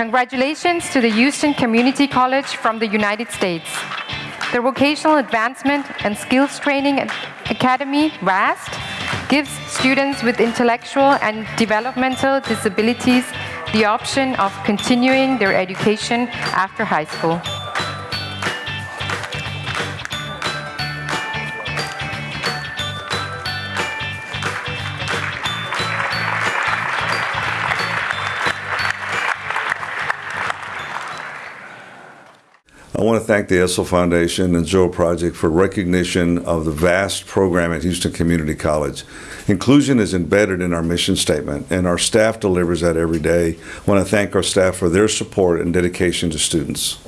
Congratulations to the Houston Community College from the United States. The Vocational Advancement and Skills Training Academy, VAST, gives students with intellectual and developmental disabilities the option of continuing their education after high school. I want to thank the Essl Foundation and Zero Project for recognition of the vast program at Houston Community College. Inclusion is embedded in our mission statement, and our staff delivers that every day. I want to thank our staff for their support and dedication to students.